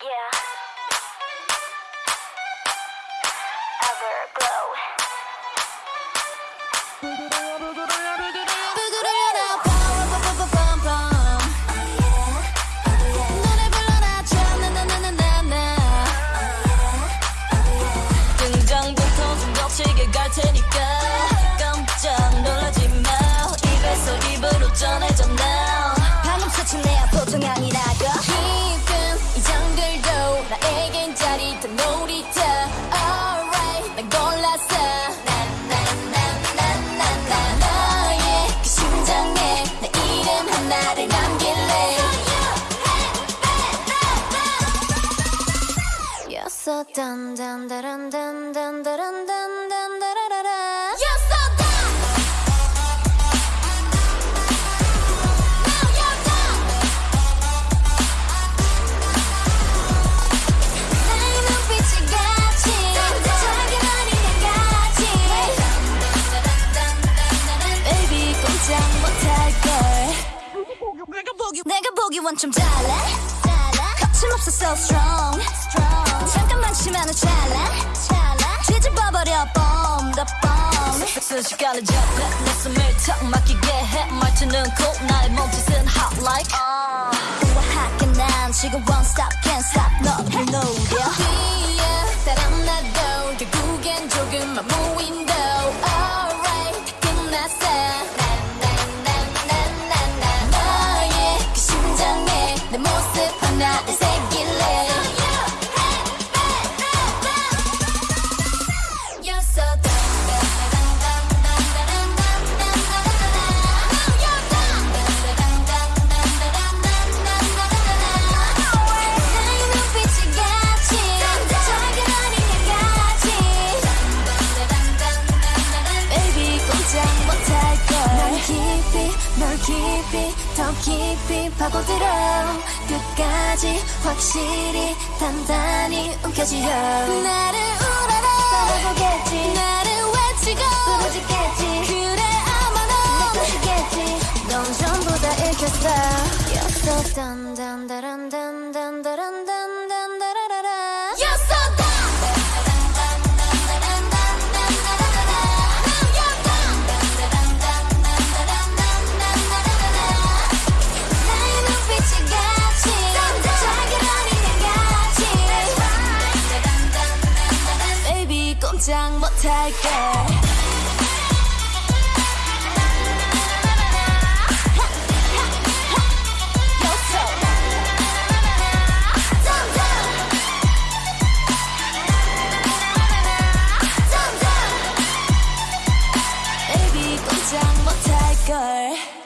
Yeah. 내가 보기 원좀 잘해? 거침없어 so strong 잠깐만 치면은 찰나 뒤집어버려 bomb the bomb 순식간에 접해 내 숨을 턱 막히게 해 말투는 cool 나의 몸짓은 hot like 우아하게 난 지금 one stop can't stop 너를 노려 뒤에 따라 나도 결국엔 조금만 무인도 alright 다 끝났어 나나나나나나 너의 그 심장에 내 모습 하나 깊이 널 깊이 더 깊이 파고들어. 끝까지 확실히 단단히 움켜쥐어 나를 우러러 떠나보겠지. 나를 외치고 부러지겠지. 그래 아마 넌 것이겠지. 넌 전부 다 읽혔어. dun dun 꼼짝 못할게. 꼼짝 못할걸